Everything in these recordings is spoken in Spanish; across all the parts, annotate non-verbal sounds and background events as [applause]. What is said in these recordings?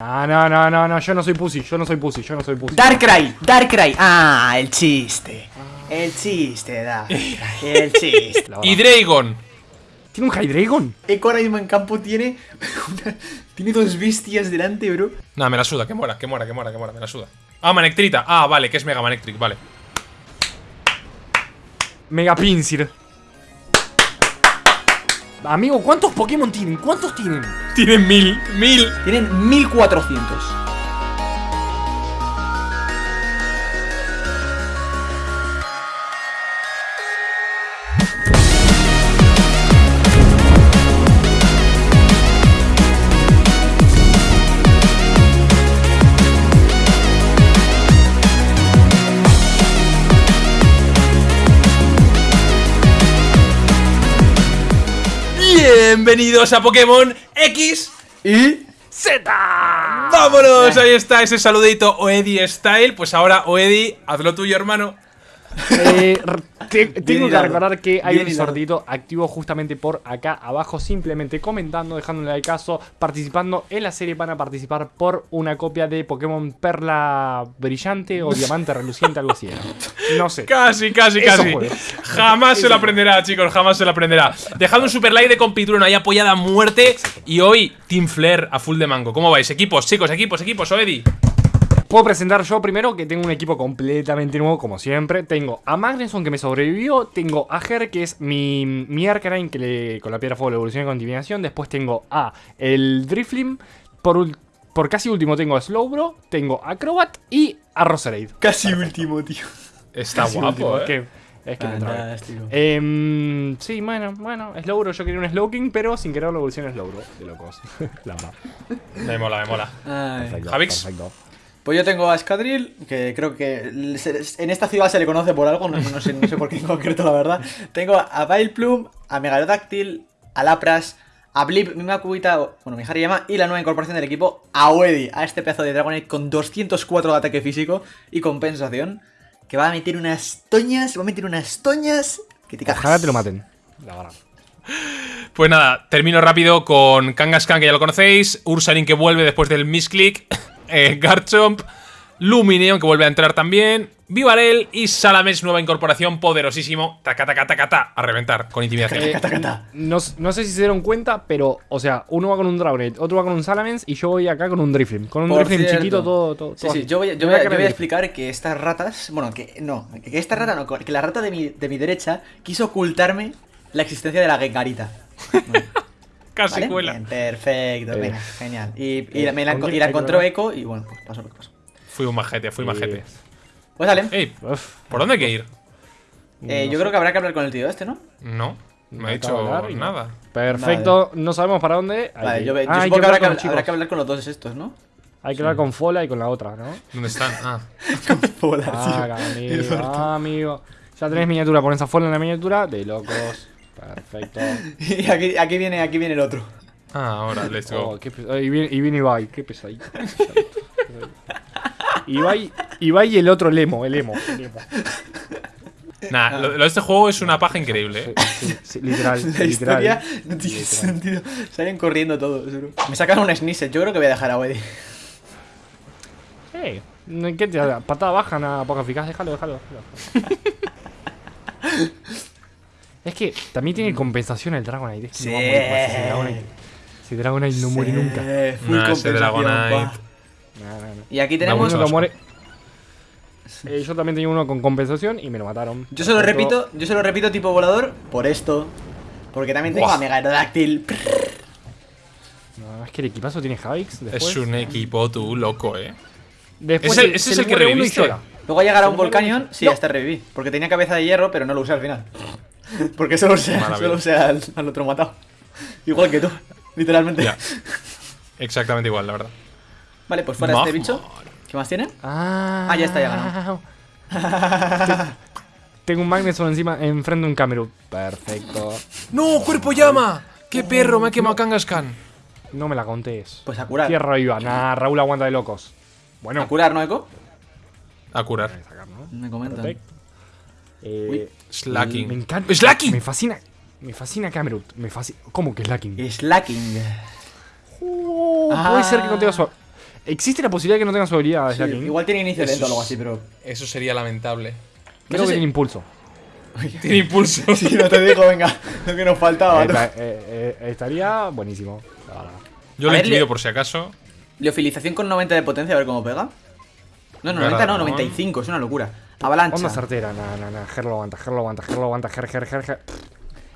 Ah, no, no, no, no, yo no soy pussy, yo no soy pussy, yo no soy pussy. Darkrai, Darkrai. Ah, el chiste. El chiste, Darkrai. El chiste. [laughs] Y Dragon. ¿Tiene un Hydreigon? Eco ahora mismo en campo tiene. una- [laughs] tiene dos bestias delante, bro. No, me la suda, que muera, que muera, que muera, que muera, me la suda. Ah, Manectrita. Ah, vale, que es Mega Manectric, vale. Mega Pinsir. Amigo, ¿cuántos Pokémon tienen? ¿Cuántos tienen? Tienen mil, mil. Tienen 1400. Bienvenidos a Pokémon X. Y. ¡Z! ¡Vámonos! Ahí está ese saludito Oedi Style. Pues ahora, Oedi, haz lo tuyo, hermano. Eh, te- tengo que recordar que hay Bien un sortito activo justamente por acá abajo, simplemente comentando, dejándole like caso, participando en la serie van a participar por una copia de Pokémon Perla Brillante o Diamante Reluciente, algo así. No sé. Casi, casi, Eso casi. juego. Jamás se lo aprenderá, chicos, jamás se lo aprenderá. Dejad un super like de compitrueno ahí apoyada a muerte. Y hoy, Team Flair a full de mango. ¿Cómo vais? Equipos, chicos, equipos, equipos, Oedi. Puedo presentar yo primero que tengo un equipo completamente nuevo, como siempre. Tengo a Magneson que me sobrevivió. Tengo a Her, que es mi, mi Arcanine, que le, con la piedra fuego le evoluciona con continuación. Después tengo a el Driflim. Por, por casi último tengo a Slowbro. Tengo a Acrobat y a Roserade. Casi último, tío. Está Casi guapo, último, eh. es que, es que me trabé. Fantástico. Em, sí, bueno, bueno, Slowbro. Yo quería un Slowking, pero sin querer lo evoluciona Slowbro. De locos. [laughs] la. Me mola, me mola. Perfecto, Javix. perfecto. Pues yo tengo a Escadril, que creo que en esta ciudad se le conoce por algo, no, no sé, no sé por qué en concreto, la verdad. Tengo a Vileplume, a Megalodactyl, a Lapras, a Blip, mi Makuita, bueno, mi Hariyama, y la nueva incorporación del equipo, a Oedi, a este pedazo de Dragonite con 204 de ataque físico y compensación, que va a meter unas toñas, va a meter unas toñas que te cagas. Ojalá te lo maten. La verdad. Pues nada, termino rápido con Kangaskhan, que ya lo conocéis. Ursaring, que vuelve después del misclick. Eh, Garchomp. Lumineon, que vuelve a entrar también. Vivarel y Salamence, nueva incorporación, poderosísimo. Taca, taca, taca, ta, a reventar con intimidación. Eh. No, no sé si se dieron cuenta, pero, o sea, uno va con un Dragonite, otro va con un Salamence y yo voy acá con un Driflim. Con un Driflim chiquito, todo. todo, Sí, todo sí, yo voy, a- yo voy a, yo voy explicar que estas ratas, bueno, que no, que esta rata no, que la rata de mi, de mi derecha quiso ocultarme la existencia de la Gengarita. [laughs] Casi ¿Vale? cuela. Bien, perfecto, Eh. venga, genial. Y, Eh, me la, ¿con y encontró? Eco y bueno, pues pasó lo que pasó. Fui un majete, fui Eh, majete. Pues dale. Ey, Uf, ¿por dónde hay que ir? Eh, no yo sé. creo que habrá que hablar con el tío este, ¿no? No, Me ha dicho hablar nada. Perfecto, no sabemos para dónde. Hay Vale, que- yo, yo Ah, supongo que, habrá, hablar que, con habrá hablar con los dos estos, ¿no? Hay que hablar con Fola y con la otra, ¿no? ¿Dónde están? Ah. [laughs] Ah, amigo, ah, amigo. Ya tenés miniatura, pones a Fola en la miniatura. De locos. Perfecto. [laughs] y aquí, aquí, viene, aquí viene el otro. Ah, ahora, let's go. Oh, qué pes- y, viene, y viene Ibai, qué pesadito. qué [laughs] pesadito. Ibai, Ibai y el otro Lemo, el Emo. El emo. [laughs] Nah, lo, lo de este juego es una paja increíble, eh. Sí, sí, sí, literal. La literal. historia no tiene Literal. sentido. Salen corriendo todos. Me sacaron un Sneasel, yo creo que voy a dejar a Weddy. Eh, ¿Qué te da? Patada baja, nada poco eficaz. Déjalo, déjalo. déjalo. Es que también tiene compensación el Dragonite. Es que Sí. no va a morir más ese Dragonite. Ese Dragonite no muere nunca. Eh, full Nah, ese Dragonite. No, no, no. Y aquí tenemos. muere. Eh, yo también tenía uno con compensación y me lo mataron. Yo se lo repito, yo se lo repito tipo volador por esto. Porque también tengo Buah. a Megalodactyl. No, es que el equipazo tiene Javix. Es un equipo tú loco, eh. después Es el- se- ese se es el que reviviste. Luego llegará ¿Se un Volcanion. Sí, No. hasta reviví. Porque tenía cabeza de hierro, pero no lo usé al final. Porque solo Maravilla. solo usé al, al otro matado. Igual que tú, literalmente. Ya. Exactamente igual, la verdad. Vale, pues fuera este bicho. ¿Qué más tiene? Ah, Ah, ya está, ya ganó. [laughs] Tengo un Magneson encima, enfrente de un Camerún. Perfecto. ¡No! ¡Cuerpo llama! ¡Qué perro! Me ha quemado Kangaskhan. No me la contés. Pues a curar. Tierra viva. Nah, Raúl aguanta de locos. Bueno. A curar, ¿no, Eco? A curar. Me comentan. Perfecto. Eh. Slacking. Me encanta. ¡Slacking! Me fascina. Me fascina Camerún. Me fascina. ¿Cómo que Slacking? Slacking. Uh, Ah. Puede ser que no tenga su. ¿Existe la posibilidad de que no tenga su habilidad, Sí, Slaking? igual tiene inicio Eso lento o algo así, pero. Eso sería lamentable. Creo no sé que si- tiene impulso. Tiene [laughs] impulso. Sí, no te digo, venga, lo que nos faltaba. Eh, ¿no? eh, eh, estaría buenísimo. Yo A lo he incluido por si acaso. Liofilización con 90 de potencia, a ver cómo pega. No, no, Garra 90 no, dragón. 95, es una locura. Avalancha. Onda certera, nah, nah, nah. Ger lo aguanta, Ger lo aguanta, Ger lo aguanta, Ger, Ger, Ger, Ger.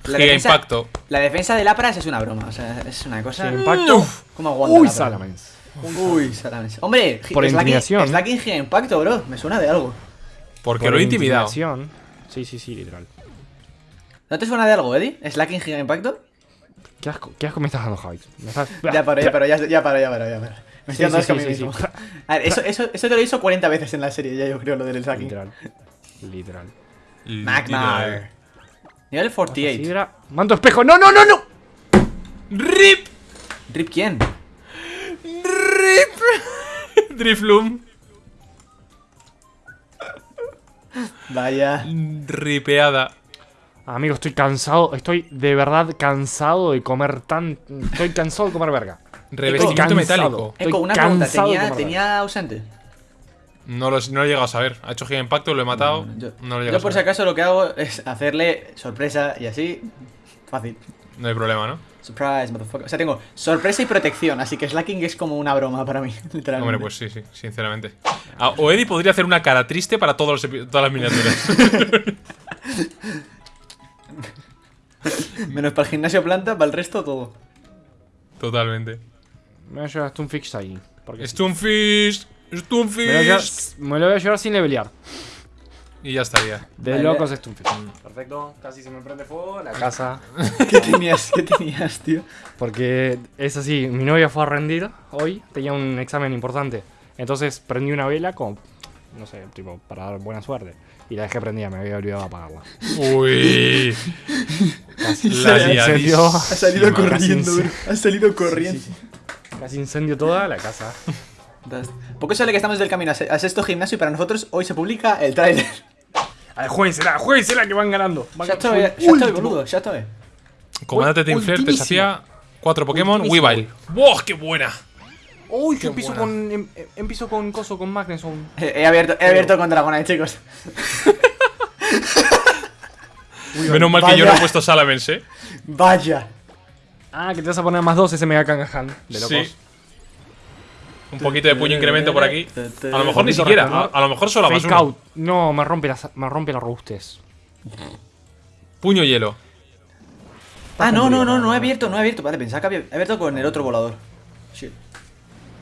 La Giga defensa, impacto. la defensa de Lapras es una broma, o sea, es una cosa. Sin impacto. Uf. ¿Cómo aguanta Uy? Salamence. Uy, Salamence. Hombre, Por Slacking- intimidación. Slacking Giga Impacto, bro. Me suena de algo. Porque Por lo he intimidado. intimidación. Sí, sí, sí, literal. ¿No te suena de algo, Eddie? ¿Slacking Giga Impacto? ¿Qué asco, qué asco me estás dando, Javi? Me estás... Ya paro, ya paro, ya, ya paro, ya paro, ya paro. Me estoy dando sí, sí, mí sí. A ver, eso, [laughs] eso, eso te lo hizo 40 veces en la serie, ya yo creo, lo del Slacking. Literal. Literal. Magmar. Nivel 48. Sidra. Manto espejo. ¡No, no, no, no! ¡Rip! ¿Rip quién? ¡Rip! [laughs] Drifloom. Vaya. Ripeada. Amigo, estoy cansado. Estoy de verdad cansado de comer tan. Estoy cansado de comer verga. Revestimiento metálico. Estoy Eco, una pregunta. ¿Tenía, ¿tenía ausente? No lo, no lo he llegado a saber. Ha hecho giga impacto, lo he matado. Yo, no lo he yo llegado por a si acaso lo que hago es hacerle sorpresa y así. Fácil. No hay problema, ¿no? Surprise, motherfucker. O sea, tengo sorpresa y protección, así que Slacking es como una broma para mí, [laughs] literalmente. Hombre, pues sí, sí, sinceramente. Ah, o Eddie podría hacer una cara triste para todos los todas las miniaturas. [laughs] Menos para el gimnasio planta, para el resto todo. Totalmente. Me voy a llevar Stunfish ahí. Porque Stunfish, me, lo voy a llevar, Stunfish. me lo voy a llevar sin levelear. Y ya estaría. De Vale. locos Stunfish. Perfecto. Casi se me prende fuego la casa. [laughs] ¿Qué tenías? ¿Qué tenías, tío? Porque es así, mi novia fue a rendir hoy, tenía un examen importante. Entonces prendí una vela como, no sé, tipo, para dar buena suerte. Y la dejé prendida, me había olvidado apagarla. Uy. Casi, [laughs] La. Ha salido corriendo, bro. Ha salido corriendo. Casi incendio toda la casa. Poco sale que estamos del camino a se- a sexto gimnasio y para nosotros hoy se publica el tráiler. A ver, juéguensela, juéguensela que van ganando. Van Ya estoy, ya estoy, boludo, ya estoy. Comandante Tinfler te ultimísimo. desafía cuatro Pokémon. Weavile. ¡Wow! ¡Qué buena! Uy, Qué yo empiezo buena. con, em- em- empiezo con coso, con Magneson. [laughs] He abierto, he abierto con Dragonite, chicos. Menos mal que yo no he puesto Salamence, ¿eh? Vaya. Ah, que te vas a poner más dos ese Mega Kangahan. De locos. Sí. Un poquito de puño incremento por aquí. A lo mejor ni siquiera. A, a lo mejor solo a más Fake uno. out. No, me rompe la, me rompe la robustez. Puño hielo. Ah, no, no, no, no he abierto, no he abierto. Vale, pensaba que había abierto con el otro volador. Shit.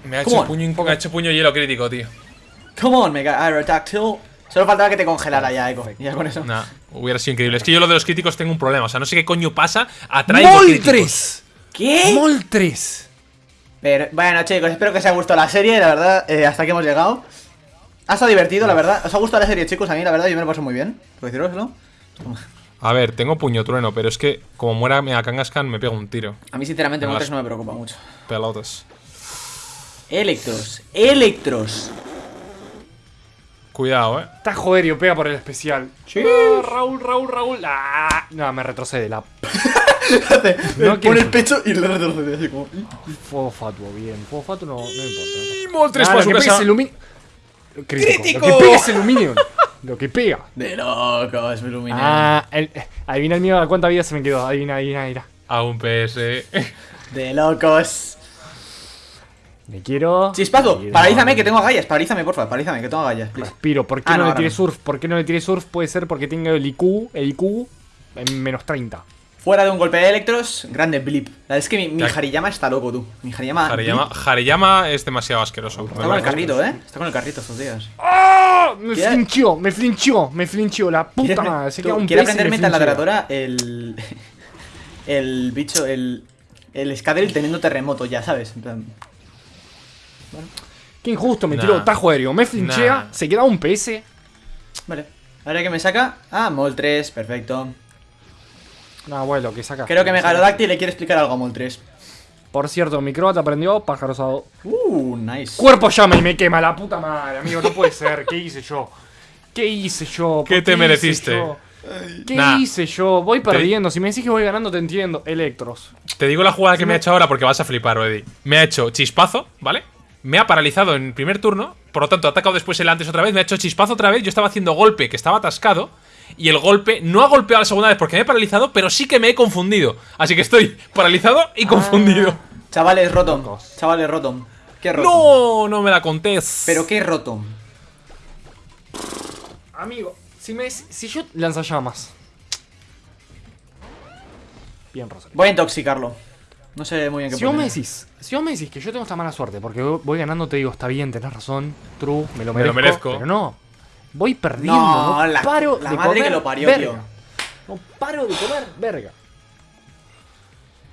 Me ha hecho puño, me ha hecho puño hielo crítico, tío. Come on, Mega Aerodactyl. Solo faltaba que te congelara ya, Echo. Y ya con eso. Nah, hubiera sido increíble. Es que yo lo de los críticos tengo un problema. O sea, no sé qué coño pasa. Atraigo críticos. ¡Moltres! ¿Qué? ¡Moltres! Pero, bueno, chicos, espero que os haya gustado la serie, la verdad, eh, hasta aquí hemos llegado. Ha estado divertido, la verdad. ¿Os ha gustado la serie, chicos? A mí, la verdad, yo me lo paso muy bien. Por deciroslo. A ver, tengo puño trueno, pero es que como muera Mega Kangaskhan me pego un tiro. A mí, sinceramente, Me Moltres no me preocupa mucho. Pelotas. Electros, Electros. Cuidado, eh. Está joderio, pega por el especial. Ah, Raúl, Raúl, Raúl. Ah, no, me retrocede la. [laughs] no quiero- pone el pecho y le retrocede así como. Fuego fatuo, bien. Fuego fatuo no, no importa. Y Moltres Ah, lo su que pega casa. es. Crítico. ¡Crítico! Lo que pega es aluminio. Lo que pega. De locos, me ilumina. Ah, el, adivina el mío a cuánta vida se me quedó. Adivina, adivina, adivina. A un PS. De locos. Me quiero. Chispazo, quiero- paralízame que tengo agallas. Paralízame, porfa, paralízame que tengo agallas. please. Respiro. ¿Por qué Ah, no, no, le tiré surf? ¿Por qué no le tiré surf? Puede ser porque tengo el IQ, el IQ en menos 30. Fuera de un golpe de Electros, grande blip. La verdad es que mi, mi Ya. Hariyama está loco, tú. Mi Hariyama. Hariyama, es demasiado asqueroso. Está con el carrito, eh. Está con el carrito estos días. ¡Ah! Me ¿Quiere- flinchó, me flinchó, me flinchó. La puta ¿Quieres, madre. Se queda un quiere pez y aprender me meta en la tratadora el. [laughs] El bicho, el. El Scadril teniendo terremoto ya, ¿sabes? En plan. Qué injusto, me Nah. tiró tajo aéreo. Me flinchea, Nah. se queda un PS. Vale. Ahora que me saca. Ah, Mol 3, perfecto. No, bueno, que saca. Creo que Megalodactyl le quiere explicar algo a Mol 3. Por cierto, mi croata aprendió pájaro asado. Uh, nice. Cuerpo llama y me quema la puta madre, amigo. No puede ser. ¿Qué hice yo? ¿Qué hice yo? ¿Qué ¿Por te mereciste? ¿Qué Nah. hice yo? Voy perdiendo. Si me decís que voy ganando, te entiendo. Electros. Te digo la jugada que me ha hecho ahora porque vas a flipar, Eddie. Me ha hecho chispazo, ¿vale? Me ha paralizado en el primer turno, por lo tanto ha atacado después el antes otra vez, me ha hecho chispazo otra vez, yo estaba haciendo golpe que estaba atascado, y el golpe no ha golpeado la segunda vez porque me he paralizado, pero sí que me he confundido. Así que estoy [laughs] paralizado y confundido. Chavales, Rotom. Chavales, Rotom. ¿Qué Rotom? No, no me la contés. ¿Pero qué Rotom? Amigo, si me si yo lanzallamas. Bien, Rosario. Voy a intoxicarlo. No sé muy bien qué Si vos me decís, si vos me decís que yo tengo esta mala suerte porque voy ganando, te digo, está bien, tenés razón, true, me lo Me lo merezco. Pero no, voy perdiendo, No, no, la- paro la de madre comer que lo parió, verga. tío. No paro de comer verga.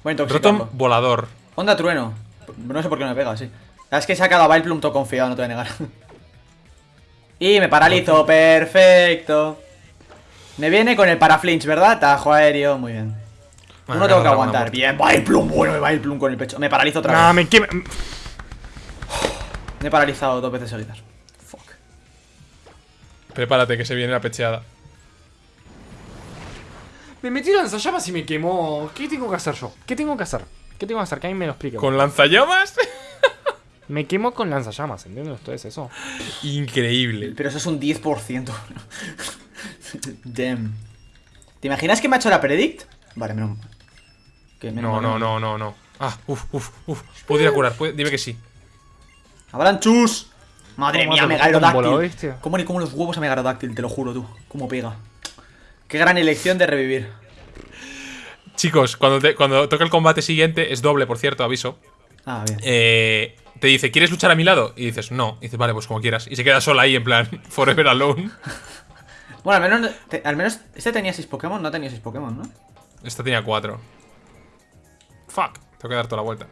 Intoxicarlo. Rotom volador. Onda trueno. No sé por qué no me pega, sí. Es que he sacado a Vileplume todo confiado, no te voy a negar. [laughs] y me paralizo, perfecto. Me viene con el paraflinch, ¿verdad? Tajo aéreo, muy bien. Bueno, Uno tengo que aguantar. Bien, Vileplume, bueno, Vileplume con el pecho. Me paralizo otra Nah, vez. me quema. Me he paralizado dos veces seguidas. Fuck. Prepárate que se viene la pecheada. Me metí lanzallamas y me quemó. ¿Qué tengo que hacer yo? ¿Qué tengo que hacer? ¿Qué tengo que hacer? Que alguien me lo explique. ¿Con lanzallamas? [laughs] Me quemo con lanzallamas, ¿entiendes? Esto es eso. Increíble. Pero eso es un 10%. [laughs] Damn. ¿Te imaginas que me ha hecho la predict? Vale, menos mal. Que menos No, no, no, no, no. Ah, uff, uff, uff. Puedo ir a curar, puede- dime que sí. ¡Avalanchus! Madre ¿Cómo mía, hace Mega un bolo, Aerodáctil. bestia? ¿Cómo le como los huevos a Mega Aerodáctil? Te lo juro, tú. ¿Cómo pega? Qué gran elección de revivir. Chicos, cuando, te- cuando toca el combate siguiente, es doble, por cierto, aviso. Ah, bien. Eh, te dice, ¿quieres luchar a mi lado? Y dices, no. Y dices, vale, pues como quieras. Y se queda sola ahí, en plan, [laughs] forever alone. [laughs] Bueno, al menos, te- al menos este tenía 6 Pokémon, no tenía 6 Pokémon, ¿no? Esta tenía cuatro. Fuck, tengo que dar toda la vuelta.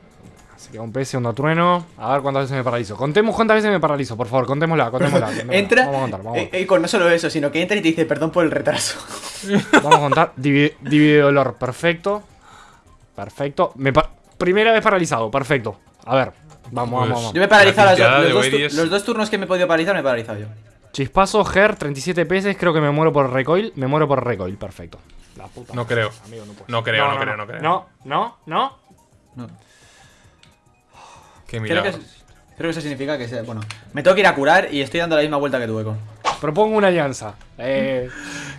Así que un PS, un trueno. A ver cuántas veces me paralizo. Contemos cuántas veces me paralizo, por favor. Contémosla, contémosla. [laughs] contémosla. Entra. Vamos a contar, vamos eh, eh, con no solo eso, sino que entra y te dice perdón por el retraso. [laughs] Vamos a contar. Divide, divide dolor, perfecto. Perfecto. Me pa- Primera vez paralizado, perfecto. A ver, vamos, Pues- vamos, vamos. Yo me he paralizado de los, dos, los dos turnos que me he podido paralizar, me he paralizado yo. Chispazo, Ger, 37 PS. Creo que me muero por recoil. Me muero por recoil, perfecto. La puta. No creo. amigo, no, creo, no creo, no creo. No, no, no. No. Qué Creo que, creo que eso significa que sea. Bueno, me tengo que ir a curar y estoy dando la misma vuelta que tu eco. Propongo una alianza. Eh.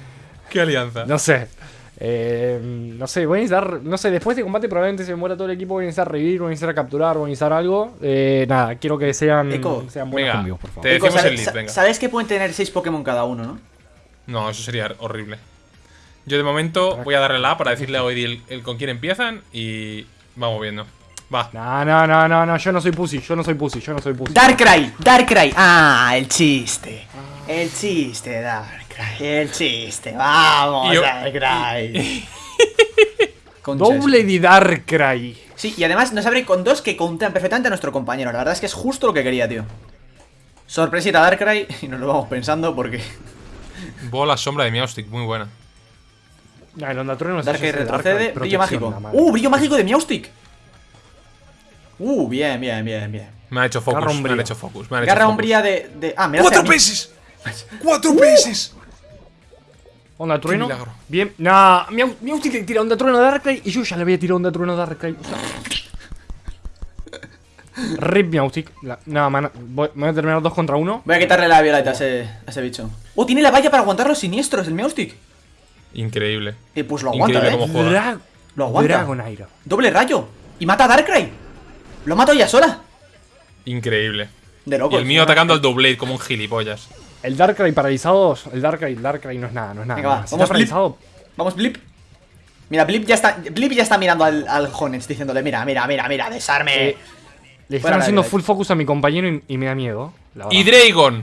[laughs] ¿Qué alianza? No sé. Eh, no sé, voy a necesitar. No sé, después de combate probablemente se me muera todo el equipo. Voy a necesitar revivir, voy a necesitar capturar, voy a necesitar algo. Eh, nada, quiero que sean, Eco. sean buenos Venga, conmigo, por favor. te- Eco, decimos ¿sabes- el lead, venga. Sabes que pueden tener 6 Pokémon cada uno, ¿no? No, eso sería horrible. Yo de momento voy a darle la A para decirle a Oedi el, el con quién empiezan y vamos viendo. Va. No, no, no, no, no, yo no soy pussy, yo no soy pussy, yo no soy pussy. Darkrai, Darkrai. Ah, el chiste. El chiste, Darkrai. El chiste. Vamos, yo- Darkrai. [laughs] Doble de- Darkrai. Sí, y además nos abre con dos que contan perfectamente a nuestro compañero. La verdad es que es justo lo que quería, tío. Sorpresita Darkrai [laughs] y nos lo vamos pensando porque Bola sombra de Meowstic, muy buena. No, el Onda Trueno no de retrocede. Brillo mágico. Uh, brillo mágico de Meowstic. Uh, bien, bien, bien, bien. Me ha hecho focus, Garra me han umbría. hecho focus. Me han hecho Garra focus. umbría de, de. Ah, me da ¡Cuatro peces! [laughs] ¡Cuatro peces! Onda Trueno. Bien. Nah, Miau- Miautic le tira Onda Trueno a Darkrai y yo ya le voy a tirar Onda Trueno [laughs] a Darkrai. O sea, Rip Miautic. La- Nada, man, voy, me voy a terminar dos contra uno. Voy a quitarle la violeta a ese, a ese bicho. Oh, tiene la valla para aguantar los siniestros, el Meowstic. Increíble. Y pues lo aguanta, Increíble eh. cómo juega. Dra- Lo aguanta. Dragonair. Doble rayo. Y mata a Darkrai. Lo mato ya sola. Increíble. De Y locos. el mío atacando al Doublade como un gilipollas. El Darkrai paralizado. El Darkrai, el Darkrai no es nada, no es nada. Venga, va, Si vamos, está paralizado. Vamos, Blip. Mira, Blip ya está, Blip ya está mirando al, al Honest diciéndole, mira, mira, mira, mira, desarme. Eh, Le están haciendo full focus a mi compañero y, y me da miedo. La. Y Dragon.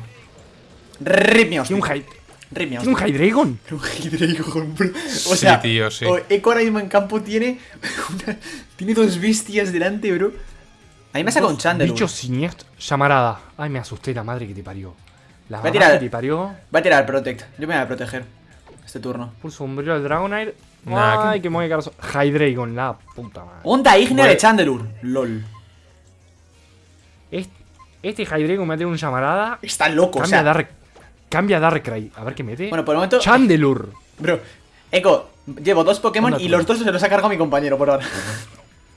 Rip Meowstic. Tiene un Hy- ¿Tiene un Hydreigon? [laughs] Un Hydreigon, bro. O Sí, sea, tío, sí. o- Echo ahora mismo en campo tiene [laughs] una- tiene dos bestias delante, bro. A mí me saca un Chandelure. Bicho siniestro. Llamarada. Ay, me asusté la madre que te parió. La Voy a tirar- que te parió. Va a tirar Protect. Yo me voy a proteger. Este turno. Pulso umbrío al Dragonair. Nah, Ay, que- que quedar so- Hydreigon, la puta madre. Onda Ignea de. Chandelure. LOL. Este, este Hydreigon me ha tenido un llamarada. Está loco, o Cambia sea. Dark. Cambia Darkrai. A ver qué mete. Bueno, por el momento. Chandelure. Bro, Echo, llevo dos Pokémon y los dos se los ha cargado mi compañero por ahora.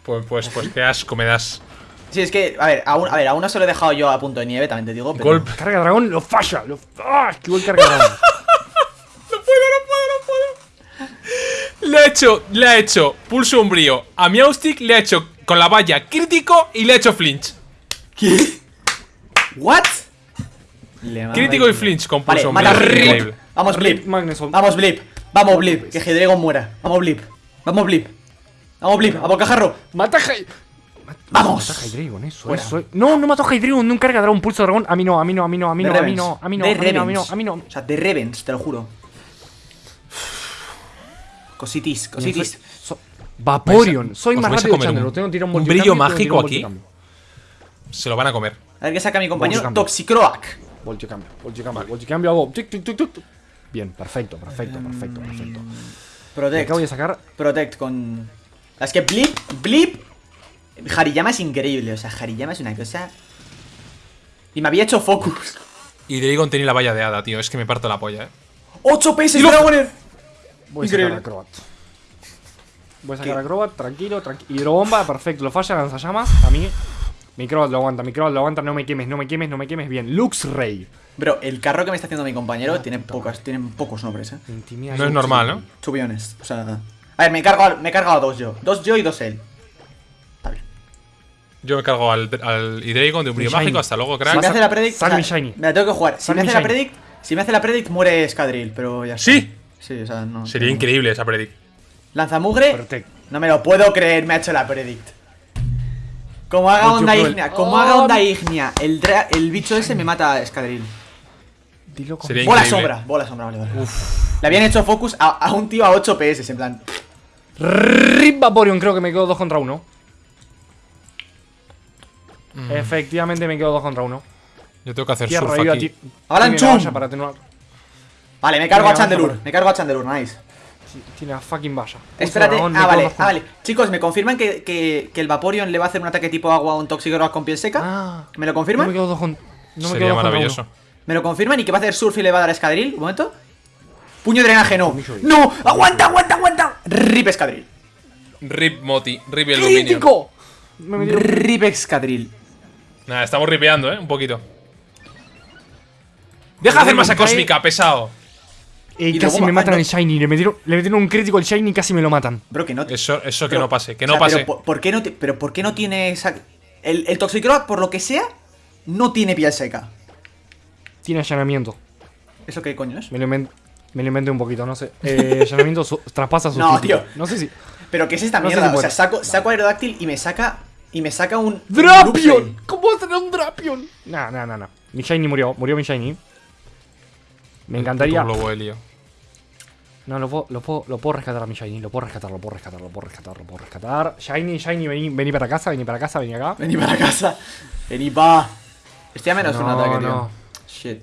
Pues, pues, pues qué asco me das. Sí, es que, a ver, a, un- a ver, a uno se lo he dejado yo a punto de nieve, también te digo. Pero... Golpe. Carga dragón, lo falla. Lo... ¡Ah! Esquivó el carga dragón. [laughs] Le ha hecho, le ha hecho pulso umbrío a Miaustic, le ha hecho con la valla crítico y le ha hecho flinch. ¿Qué? ¿What? Crítico y flinch con Vale, pulso mata. Blip. Vamos, Blip. Magneson. Vamos, Blip. Vamos, Blip. Que Hydreigon muera. Vamos, Blip. Vamos, Blip. Vamos, Blip. A bocajarro. Mata Vamos. Mata a Hydreigon, eso, Fuera. eso. No, no mató a Hydreigon, no un carga dragón, pulso dragón. A mí no, a mí no, a mí no, a mí De no, a mí no, a mí no, De a mí no, a mí no, Revens. a mí no. O sea, de Revens, te lo juro. Cositis, cositis. So- Vaporeon, soy más rápido un- Tengo un, un brillo mágico un aquí. Se lo van a comer. A ver qué saca mi compañero. Voltiocambio. Toxicroak. Voltiocambio, voltiocambio, voltiocambio, hago tic, tic, tic. Bien, perfecto, perfecto, perfecto, perfecto. Y Protect. acá voy a sacar Protect con. Es que Blip, Blip. Hariyama es increíble. O sea, Hariyama es una cosa. Y me había hecho focus. Y Dragon tenía la valla de hada, tío. Es que me parto la polla, eh. 8 PS lo- Dragoner. Voy a Increíble. sacar Acrobat. Voy a sacar ¿Qué? Acrobat, tranquilo, tranquilo. Hidrobomba, perfecto. Lo falla, lanzallamas. A mí. Mi Acrobat lo aguanta, mi Acrobat lo aguanta. No me quemes, no me quemes, no me quemes. Bien. Luxray. Bro, el carro que me está haciendo mi compañero tiene pocas, tienen pocos nombres, eh. Intimida No es normal, ¿no? To be honest. O sea. A ver, me he cargado, me he cargado a dos yo. Dos yo y dos él. Está bien. Yo me cargo al, al Hydreigon de un brillo mágico. Hasta luego, Si crack. me hace la predict. Sal o sea, shiny. Me la tengo que jugar. Si me hace la predict. Si me hace la predict, muere Escadril, pero ya está. ¿Sí? Sí, o sea, no. Sería no. increíble esa predict. Lanzamugre. Protect. No me lo puedo creer, me ha hecho la predict. Como haga Ocho onda cruel. ígnea, como Oh. haga onda ígnea, el, dra- el bicho ese me mata a Escadril. Dilo con Sería Bola increíble. sombra, bola sombra, vale, vale. Le habían hecho focus a, a un tío a 8 PS, en plan. Rip Vaporeon, creo que me quedo 2 contra 1. Mm. Efectivamente me quedo 2 contra 1. Yo tengo que hacer Tierra surf aquí. para tener Vale, me cargo a Chandelure, me cargo a Chandelure, nice. Tiene la fucking valla. Espérate, dragón, me ah, quedo vale, dos ah, vale. Chicos, ¿me confirman que, que, que el Vaporeon le va a hacer un ataque tipo agua a un Toxicroak con piel seca? Ah. ¿Me lo No confirman? me quedo 2 con... No me Sería quedo dos contra maravilloso. ¿Me lo confirman? ¿Y que va a hacer surf y le va a dar Escadril? ¿Un momento? Puño de drenaje, no. ¡No! ¡Aguanta, aguanta, aguanta! Rip Escadril. Rip Moti, Rip el. ¡Crítico! Me Rip Escadril. Nada, estamos ripeando, ¿eh? Un poquito. Deja de hacer masa cósmica, pesado. Eh, Y casi me ma- matan no. el Shiny. Le metieron, le metieron un crítico al Shiny y casi me lo matan. Bro, que no. Eso, eso que no pase, que o no sea, pase. Pero, ¿por, por qué no pero ¿por qué no tiene esa. El, el Toxicroak, por lo que sea, no tiene piel seca. Tiene allanamiento. ¿Eso qué coño es? Me lo, inven- me lo inventé un poquito, no sé. Eh, [laughs] allanamiento su- traspasa su No, tío. No sé si. Pero ¿qué es esta No sé mierda? si o sea, saco, saco Aerodáctil y me saca. Y me saca un. ¡Drapion! ¿Cómo va a tener un Drapion? Nah, nah, nah, nah. Mi Shiny murió. Murió mi Shiny. Me encantaría. Globo helio. No, lo puedo, lo, puedo, lo puedo rescatar a mi Shiny. Lo puedo rescatar, lo puedo rescatar, lo puedo rescatar, lo puedo rescatar. Shiny, Shiny, vení, vení para casa, vení para casa, vení acá. Vení para casa. Vení pa. Estoy a menos de un No, ataque, tío. no. Shit.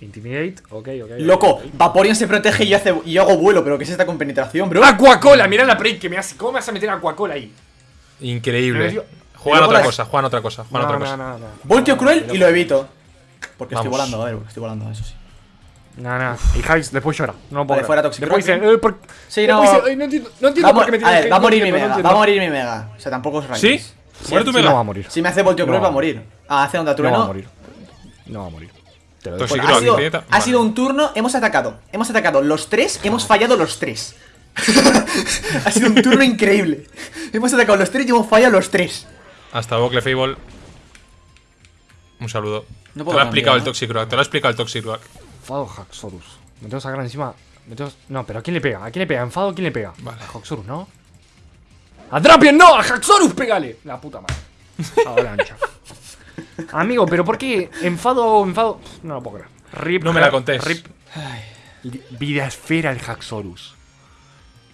Intimidate, ok, ok. Loco. Vaporeon se protege y yo, hace, y yo hago vuelo, pero ¿qué es esta con penetración, bro? Aquacola, mira la break que me hace. ¿Cómo me vas a meter Aquacola ahí? Increíble. Juegan otra las- cosa, juegan otra cosa, juegan No, otra no, cosa. no, no. Voltio No, cruel y lo evito. Porque estoy volando, a ver, estoy volando, eso sí. No, no. Y Jax después llora. No lo puedo fuera Toxic Después Rock, dice, eh, por- Sí, después no. dice, "Ay, no entiendo, no entiendo Va a, por qué me a tiene ver, hate, va a no morir mi no mega, va a entiendo". morir mi mega. O sea, tampoco es ¿Sí? Raids. Muere tu Sí, mega. no va a morir. Si me hace voltio No va va a a morir. Ah, hace onda No trueno. va a morir. No va a morir. Te lo Bueno, ha, Rock, sido, ha Vale. sido un turno, hemos atacado. Hemos atacado los tres, hemos fallado los tres. [laughs] ha sido un turno increíble. Hemos atacado los tres y hemos fallado los tres. Hasta luego, Clefable. Un saludo. No te lo ha explicado el ¿no? Toxicroak, te lo ha explicado el Toxicroak. Enfado Haxorus. Me tengo que sacar encima. Me tengo... No, pero ¿a quién le pega? ¿A quién le pega? ¿Enfado a quién le pega? Vale. A Haxorus, ¿no? ¡A Drapion no! ¡A Haxorus pégale! La puta madre. Avalancha. [laughs] Amigo, pero ¿por qué? Enfado, enfado. No lo puedo creer. Rip, No me la contés. Rip. Vida esfera el Haxorus.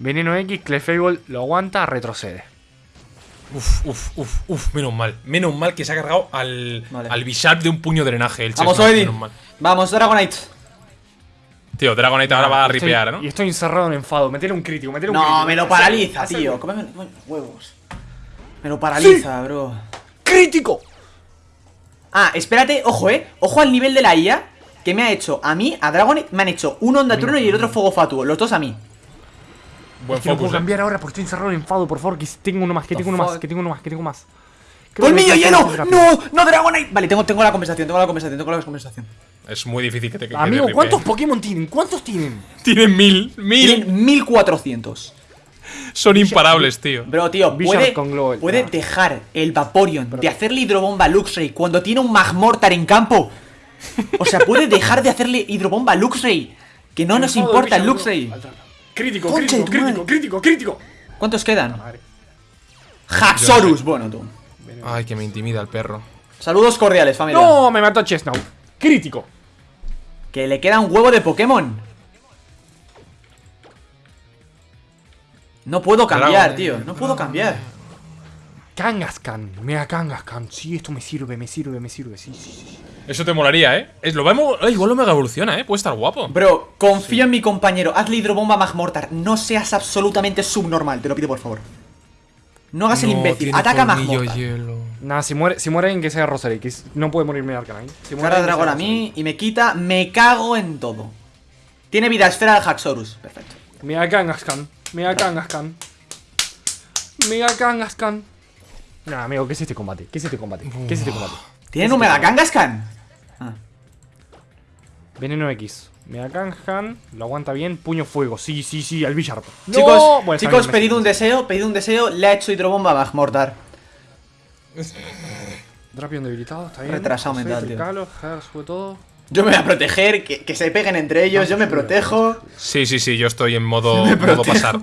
Veneno X, Clefable lo aguanta, retrocede. Uf, uf, uf, uf, menos mal. Menos mal que se ha cargado al, Vale. al Bisharp de un puño de drenaje. El Vamos, mal. Vamos, Dragonite. Tío, Dragonite ahora va a Estoy- ripear, ¿no? Y estoy encerrado en enfado. Metele un crítico, metele un No, crítico. me lo paraliza, tío. Cómeme cómeme huevos. Me lo paraliza, bro. ¡Crítico! Ah, espérate, ojo, eh. Ojo al nivel de la IA que me ha hecho a mí, a Dragonite, me han hecho un Onda Trueno y el otro Fuego Fatuo. Los dos a mí. Buen Que no puedo focus, eh. cambiar ahora porque estoy encerrado en enfado, por favor. Que tengo uno más, que tengo uno más, que tengo uno más, que tengo más. ¡Colmillo me hielo! ¡No! ¡No, Dragonite! Vale, tengo, tengo la conversación, tengo la conversación, tengo la conversación. Es muy difícil que te que Amigo, ¿cuántos. Pokémon tienen? ¿Cuántos tienen? Tienen mil, mil. Tienen 1400. Son imparables, tío. Bro, tío, puede, con Global, puede no. dejar el Vaporeon de hacerle hidrobomba a Luxray cuando tiene un Magmortar en campo. [laughs] O sea, puede dejar de hacerle hidrobomba a Luxray. Que no nos importa el Luxray. Crítico, crítico, crítico, crítico, crítico. ¿Cuántos quedan? Haxorus, bueno tú. Ay, que me intimida el perro. Saludos cordiales, familia. No, me mató Chestnut. Crítico. Que le queda un huevo de Pokémon. No puedo cambiar, tío. No puedo cambiar. Kangaskhan, mega Kangaskhan. Sí, esto me sirve, me sirve, me sirve. Sí, sí, sí. Eso te molaría, ¿eh? Es, lo vemos, Ay, igual lo mega evoluciona, ¿eh? Puede estar guapo. Bro, confío en mi compañero. Hazle hidrobomba a Magmortar. No seas absolutamente subnormal, te lo pido por favor. No hagas el imbécil. Ataca a Magmortar. hielo. Nada, si muere, si muere alguien que sea Rosary, que es- no puede morir Mega Arcanine. Si muere de dragón a mí y me quita. Me cago en todo. Tiene vida esfera al Haxorus. Perfecto. Mega Kangaskhan, Mega Kangaskhan. Mega Kangaskhan. Nah, amigo, ¿qué es este combate? ¿Qué es este combate? ¿Qué es este combate? ¿Tienen un Mega Kangaskhan? Ah. Veneno X. Mega Kangaskhan, lo aguanta bien. Puño fuego. Sí, sí, sí, al Bisharp. No, Chicos, bueno, chicos, pedid un deseo, pedid un deseo. Le ha hecho hidrobomba a Magmortar. Drapion debilitado, está bien. Retrasado José, mental. Tricalo, todo. Yo me voy a proteger, que, que se peguen entre ellos, yo me protejo. Sí, sí, sí, yo estoy en modo, [laughs] modo pasar.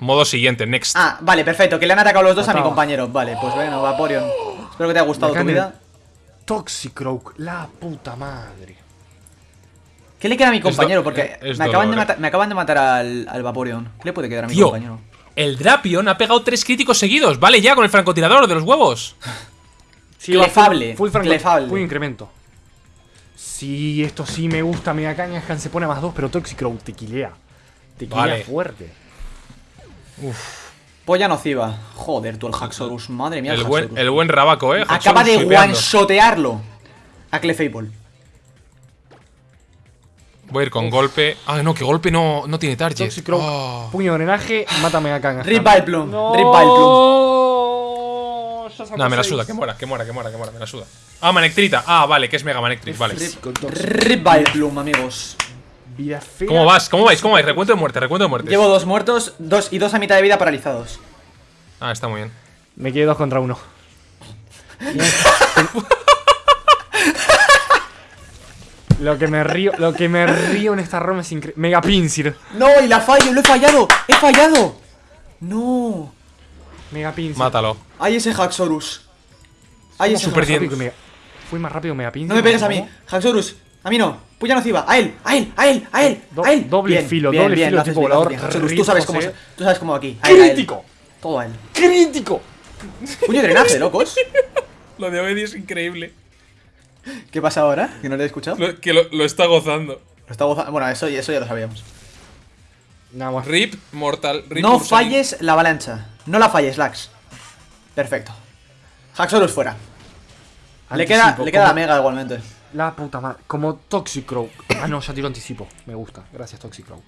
Modo siguiente, next. Ah, vale, perfecto, que le han atacado los dos a mi compañero. Vale, pues bueno, Vaporeon. Espero que te haya gustado tu vida. Toxicroak, la puta madre. ¿Qué le queda a mi compañero? Porque me acaban, de me acaban de matar al, al Vaporeon. ¿Qué le puede quedar a mi Tío, compañero? El Drapion ha pegado tres críticos seguidos. Vale ya con el francotirador de los huevos. [laughs] Sí, Clefable, Full, full clefable. full incremento. Sí, esto sí me gusta. Mega Kangaskhan se pone a más 2, pero Toxicroak te quilea. Te quilea Vale. fuerte. Polla nociva. Joder, tú el Haxorus. Madre mía, el, El buen, el buen Rabaco, eh. Acaba de one-shotearlo. A Clefable. Voy a ir con golpe. Ah, no, que golpe no, no tiene target. Toxicroak, Oh. puño de drenaje, mata a Mega Kangaskhan. Rip Vileplume, No, Rip sacó No, me la suda, que muera, que muera, que muera, que muera, me la suda. Ah, Manectrita. Ah, vale, que es Mega Manectrit, vale. Rip Vileplume, amigos. Vida fea. ¿Cómo vas? ¿Cómo vais? ¿Cómo vais? Recuento de muerte, recuento de muerte. Llevo dos muertos dos y dos a mitad de vida paralizados. Ah, está muy bien. Me quedé dos contra uno. [laughs] lo que me río, lo que me río en esta ronda es increíble. Mega Pinsir. No, y la fallo, lo he fallado. He fallado. No. Mega Pinsir. Mátalo. Hay ese Haxorus. Hay ese Super Haxorus. Mega- Fui más rápido Mega Pinsir. No me pegues a mí. Haxorus. A mí no. Puya nociva. A él, a él, a él, a él. Do- a él. doble Bien, filo, bien, doble bien, filo tipo volador. Haxorus, tú sabes cómo es- Tú sabes cómo aquí. A él, a él. ¡Crítico! Todo a él. ¡Crítico! Puño de drenaje, locos. [laughs] Lo de Obedi es increíble. ¿Qué pasa ahora? Que no le he escuchado. Lo que lo, está gozando. está gozando. Bueno, eso, eso ya lo sabíamos. Nada más. Rip, Mortal, Rip. No Ursaring. falles la avalancha. No la falles, Lax. Perfecto. Haxorus fuera. Le queda, Anticipo, le queda la mega igualmente. La puta madre. Como Toxicroak. [coughs] Ah, no, ya tiro anticipo. Me gusta. Gracias, Toxicroak.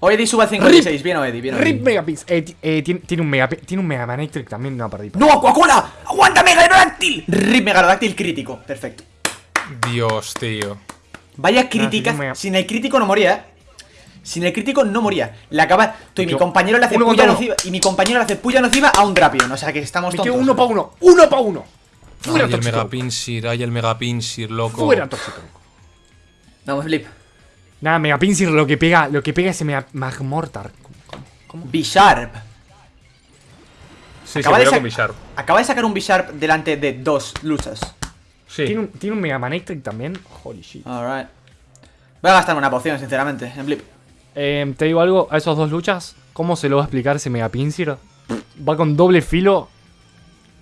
Oedi sube al 56. Bien, Oedi, bien, Oedi. Rip Mega Pinsir. Eh, eh, tiene, tiene un Mega Tiene un Mega Manectric también. No perdí. ¡No, Aquacola! ¡Aguanta Megarodáctil! Rip Megarodáctil crítico. Perfecto. Dios, tío. Vaya crítica. si no me- Sin el crítico no moría, ¿eh? Sin el crítico no moría. Le acaba. Tú y mi compañero le hace uno puya nociva. Y mi compañero le hace puya nociva a un Drapion. O sea que estamos quedo uno pa' uno. ¡Uno pa' uno! Fuera Ay, el. Megapinsir, ay, el Megapinsir, loco. Fuera Toxicroak. Vamos, Flip. Nada, Mega Pinsir lo que pega, lo que pega es ese Mega Magmortar. Bisharp. Sí, Acaba se de con Bisharp. Acaba de sacar un Bisharp delante de dos luchas. Sí. ¿Tiene un, tiene un Mega Manectric también. Holy shit. Alright. Voy a gastar una poción, sinceramente, en Blip. Eh, te digo algo, a esos dos luchas, ¿cómo se lo va a explicar ese Mega Pinsir? Va con doble filo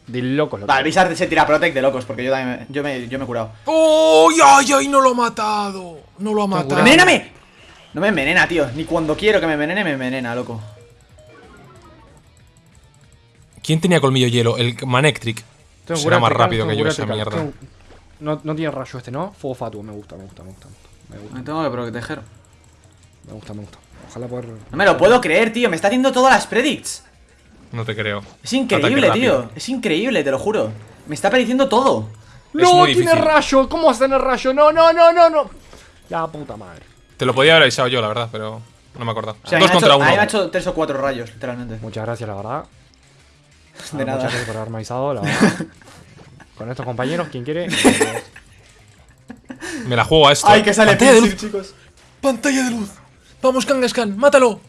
de locos. loco. Vale, el Bisharp se tira Protect de locos, porque yo también me, yo me, yo me he curado. ¡Uy, ay, ay! No lo ha matado. No lo ha matado. ¡Envenéname! No me envenena, tío. Ni cuando quiero que me envenene, me envenena, loco. ¿Quién tenía colmillo hielo? El Manectric. Tengo Será más rápido que yo esa mierda. tengo- No, no tiene rayo este, ¿no? Fuego fatuo, me gusta, me gusta, me gusta. Me gusta, Me tengo que proteger. me gusta, me gusta. Ojalá poder. No me lo puedo creer, tío. Me está haciendo todas las predicts. No te creo. Es increíble, Ataque tío. rápido. Es increíble, te lo juro. Me está perdiendo todo. Es ¡No! ¡Tiene difícil. rayo! ¿Cómo va a tener rayo? ¡No, no, no, no, no! La puta madre. Te lo podía haber avisado yo, la verdad, pero no me acuerdo. O sea, Dos me contra hecho- uno. me ha hecho tres o cuatro rayos, literalmente. Muchas gracias, la verdad. De Ah, nada. Muchas gracias por haberme avisado, la verdad. [laughs] Con estos compañeros, ¿quién quiere? [laughs] Me la juego a esto. Ay, que sale Pantalla de luz. chicos. Pantalla de luz. Vamos, Kangaskhan, mátalo.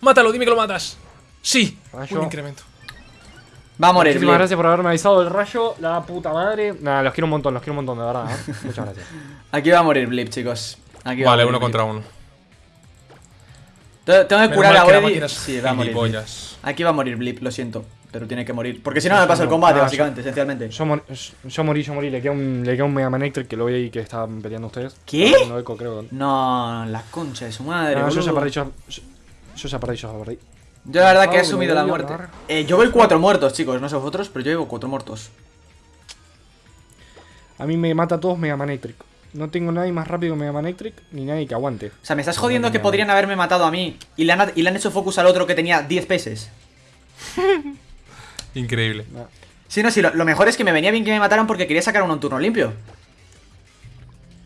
Mátalo, dime que lo matas. Sí. Rayo. Un incremento. Va a morir. Muchísimas gracias por haberme avisado del rayo, la puta madre. Nada, los quiero un montón, los quiero un montón, de verdad. ¿eh? [laughs] Muchas gracias. Aquí va a morir Blip, chicos. Aquí va a Vale, morir uno Blip. contra uno. Te- Tengo que Menos curar a es Sí, va a morir. Blip. gilipollas. Aquí va a morir Blip, lo siento. Pero tiene que morir. Porque si no, no me paso el combate, no, básicamente, esencialmente. Yo, mor- yo morí, yo morí. Le queda un, le queda un Mega Man Electric que lo vi ahí que estaban peleando ustedes. ¿Qué? No, eco, creo. No, la concha de su madre. No, yo ya perdí, yo, yo, yo ya perdí, yo ya perdí. Yo la verdad que he Ah, asumido la muerte. Eh, yo voy cuatro muertos, chicos. No sé vosotros, pero yo llevo cuatro muertos. A mí me mata a todos Mega Man Electric. No tengo nadie más rápido que Mega Man Electric, ni nadie que aguante. O sea, me estás jodiendo que podrían haberme matado a mí y le han, y le han hecho focus al otro que tenía 10 pesos. [laughs] Increíble. No. Sí, no, sí, lo, lo mejor es que me venía bien que me mataran porque quería sacar uno en turno limpio.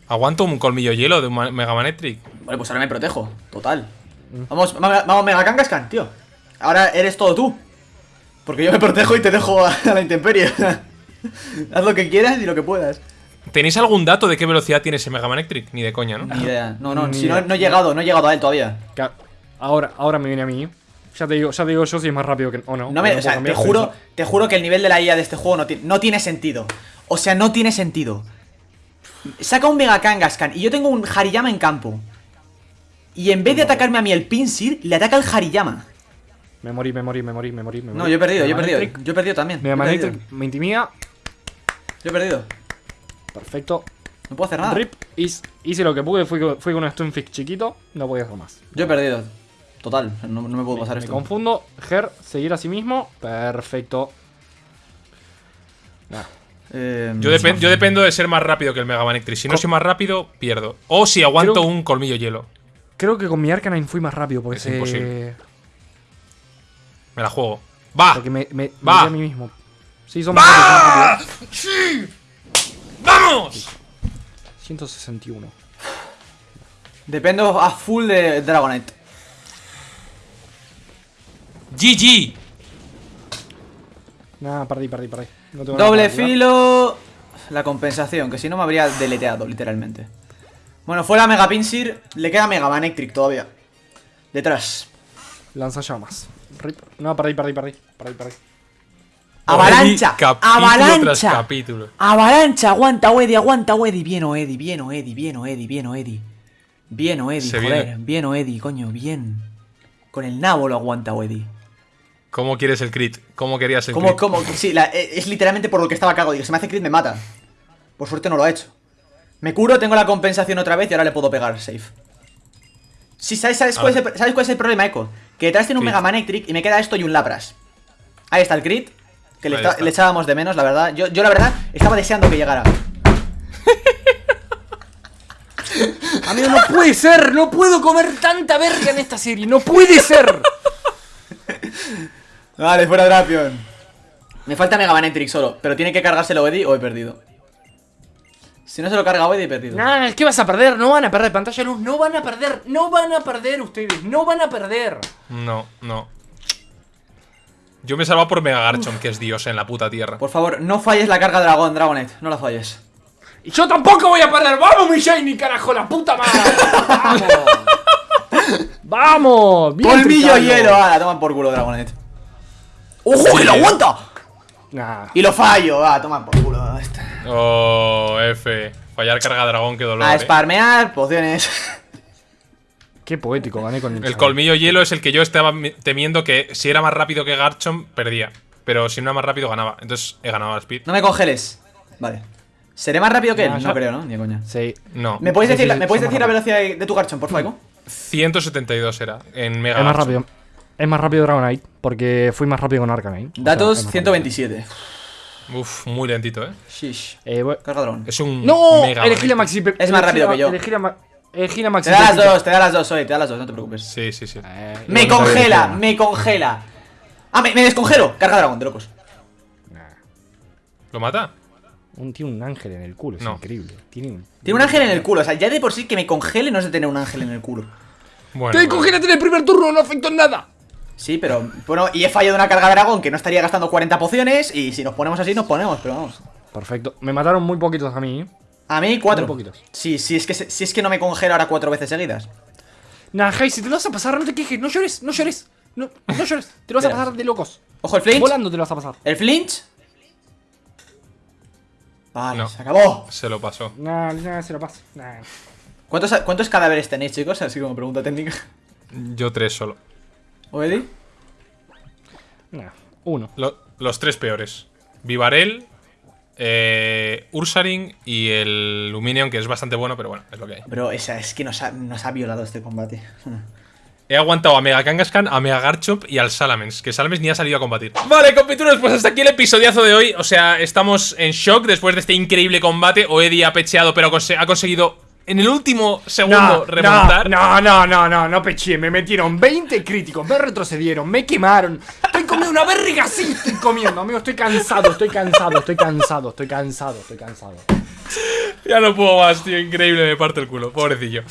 Aguanto un colmillo hielo de un Mega Man Electric. Vale, pues ahora me protejo. Total. Mm. Vamos, vamos, vamos Mega Kangaskhan, tío. Ahora eres todo tú. Porque yo me protejo y te dejo a, a la intemperie. [laughs] Haz lo que quieras y lo que puedas. ¿Tenéis algún dato de qué velocidad tiene ese Mega Man Electric? Ni de coña, ¿no? Ni idea. No, no, Ni si no, idea. no he llegado, no he llegado a él todavía. Ahora, ahora me viene a mí. Ya te digo, ya te digo yo si es más rápido que. O no. No me, no o sea, puedo te juro, te juro que el nivel de la IA de este juego no, ti- no tiene sentido. O sea, no tiene sentido. Saca un Mega Kangaskhan y yo tengo un Hariyama en campo. Y en vez de atacarme a mí el Pinsir, le ataca el Hariyama. Me morí, me morí, me morí, me morí. me No, morí. yo he perdido, yo he perdido. Yo he perdido también. Man perdido. Me intimida. Yo he perdido. Perfecto. No puedo hacer nada. Rip. Hice, hice lo que pude, fui, con- fui con un Stunfisk chiquito. No podía hacer más. Yo he perdido. Total, no, no me puedo pasar Me esto. confundo. Ger, seguir a sí mismo. Perfecto. Nah. Eh, Yo, depen- yo dependo de ser más rápido que el Mega Man. Si no soy más rápido, pierdo. O si aguanto Creo- un colmillo hielo. Creo que con mi Arcanine fui más rápido porque Es se- imposible. Me la juego. ¡Va! Porque me, me, me Va. a mí mismo. Sí, son más. ¡Vamos! 161. Dependo a full de Dragonite. GG. Nah, perdí, perdí, perdí. No tengo Doble filo. La compensación, que si no me habría deleteado, literalmente. Bueno, fuera Mega Pinsir, le queda Mega Man Electric todavía. Detrás. Lanzallamas. Rip. No, perdí, perdí, perdí. Perdí, perdí. Avalancha. Capítulo Avalancha. tras capítulo. Avalancha. Aguanta, Weddy, aguanta, Weddy. Bien, o Eddie, bien, o Eddie, bien, o Eddie, bien, o Eddie. Bien, o Eddie, Se joder. viene. Bien, o Eddie, coño, bien. Con el nabo lo aguanta, Weddy. ¿Cómo quieres el crit? ¿Cómo querías el Como, crit? como, sí, la- eh, es literalmente por lo que estaba cago. Digo, si me hace crit me mata. Por suerte no lo ha hecho. Me curo, tengo la compensación otra vez y ahora le puedo pegar safe. Sí, ¿sabes, cuál, es el, ¿sabes cuál es el problema, Echo? Que detrás tiene un Crit. Mega Man Electric y me queda esto y un Lapras. Ahí está el crit. Que le, Ahí está- está. le echábamos de menos, la verdad. Yo, yo, la verdad, estaba deseando que llegara. [laughs] Amigo, no puede ser. No puedo comer tanta verga en esta serie. No puede ser. [laughs] Vale, fuera Drapion. Me falta Mega Man solo, pero tiene que cargárselo Eddie o he perdido. Si no se lo carga Eddie, he perdido. Nah, es que vas a perder. No van a perder pantalla de luz. No van a perder. No van a perder ustedes. No van a perder. No, no. Yo me he salvado por Mega Garchomp, que es Dios en la puta tierra. Por favor, no falles la carga dragón, Dragonite. No la falles. Y yo tampoco voy a perder. ¡Vamos, mi Shiny, carajo! ¡La puta madre! [laughs] ¡Vamos! ¡Vamos! Bien Tricalo. hielo, ah, toman por culo Dragonite. ¡Ojo, que lo aguanta! Nah. Y lo fallo, ah, toman por culo. Este. Oh, F. Fallar carga dragón, qué dolor. A eh. sparmear, pociones. Qué poético, gané con El colmillo hielo es el que yo estaba mi- temiendo que si era más rápido que Garchomp, perdía. Pero si no era más rápido, ganaba. Entonces he ganado al speed. No me congeles. Vale. ¿Seré más rápido que él? No creo, ¿no? Ni coña. Sí. No. ¿Me puedes Sí, decir, sí, la- sí, ¿me puedes decir la velocidad de, de tu Garchomp, por favor? 172 era en Mega Es más Garchomp. rápido. Es más rápido Dragonite. Porque fui más rápido con Arcanine. O sea, Datos es más 127. Uf, muy lentito, eh. Shish. Eh, voy- Carga dragón. Es un ¡No! Mega Elegí la Maxi. Pe- Es más rápido la- que yo. Elegí la, ma- elegí la Maxi. Te da las dos, te da las dos, Zoe, te da las dos, no te preocupes. Sí, sí, sí. Eh, Me no congela, me congela. Ah, me, me descongelo. Carga dragón, de locos. una. ¿Lo mata? Un, tiene un ángel en el culo, es No. increíble. Tiene un... Tiene un ángel en el culo. O sea, ya de por sí que me congele no es de tener un ángel en el culo. Bueno. ¡Te bueno. congélate en el primer turno! ¡No afectó en nada! Sí, pero bueno, y he fallado una carga de dragón que no estaría gastando 40 pociones. Y si nos ponemos así, nos ponemos, pero vamos. Perfecto. Me mataron muy poquitos a mí. ¿eh? A mí, cuatro. Muy poquitos. Sí, sí, es que, si es que no me congelo ahora cuatro veces seguidas. Nah, Jai, si te lo vas a pasar, no te quejes. No llores, no llores. No, no llores. Te lo vas a pasar de locos. Ojo, el flinch. Volando te lo vas a pasar. El flinch. Vale, No. se acabó. Se lo pasó. Nah, nah, se lo paso. Nah. ¿Cuántos, ¿Cuántos cadáveres tenéis, chicos? Así como pregunta técnica. Yo tres solo. ¿O Eddie? Nah. Uno. Lo- los tres peores. Vivarel, eh, Ursaring y el Luminion, que es bastante bueno, pero bueno, es lo que hay. Bro, esa es que nos ha, nos ha violado este combate. [laughs] He aguantado a Mega Kangaskhan, a Mega Garchomp y al Salamence, que Salamence ni ha salido a combatir. Vale, compituros, pues hasta aquí el episodiazo de hoy. O sea, estamos en shock después de este increíble combate. Oedi ha pecheado, pero ha conseguido en el último segundo remontar. no, no, no, no, no peché. Me metieron 20 críticos, me retrocedieron, me quemaron. Estoy comiendo una verga así, estoy comiendo, amigo. Estoy cansado, estoy cansado, estoy cansado, estoy cansado, estoy cansado. Ya no puedo más, tío. Increíble, me parte el culo. Pobrecillo.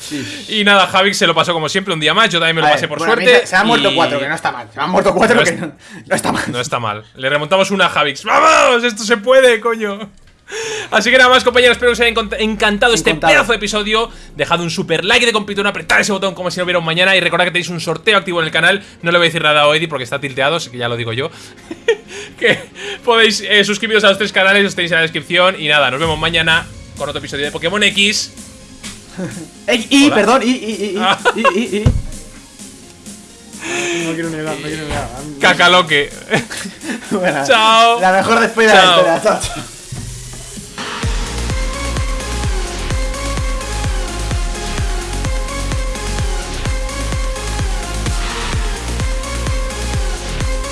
Y nada, Javix se lo pasó como siempre un día más. Yo también me lo A pasé ver, por bueno, suerte. Se, se han muerto y- cuatro, que no está mal. Se han muerto cuatro, No que es- no, no está mal. No está mal. Le remontamos una a Javix. ¡Vamos! Esto se puede, coño. Así que nada más, compañeros, espero que os haya encantado este Encantado. pedazo de episodio. Dejad un super like de compitón, apretad ese botón como si no hubiera un mañana y recordad que tenéis un sorteo activo en el canal. No le voy a decir nada a Eddie porque está tilteado, así que ya lo digo yo. [laughs] que podéis eh, suscribiros a los tres canales, os tenéis en la descripción. Y nada, nos vemos mañana con otro episodio de Pokémon X. [laughs] Ey, y, perdón, y, y, y, y, Ah. y, y. [laughs] No quiero negar, no quiero negar. Cacaloque. Bueno, Chao. La mejor despedida de la historia. Chao, chao.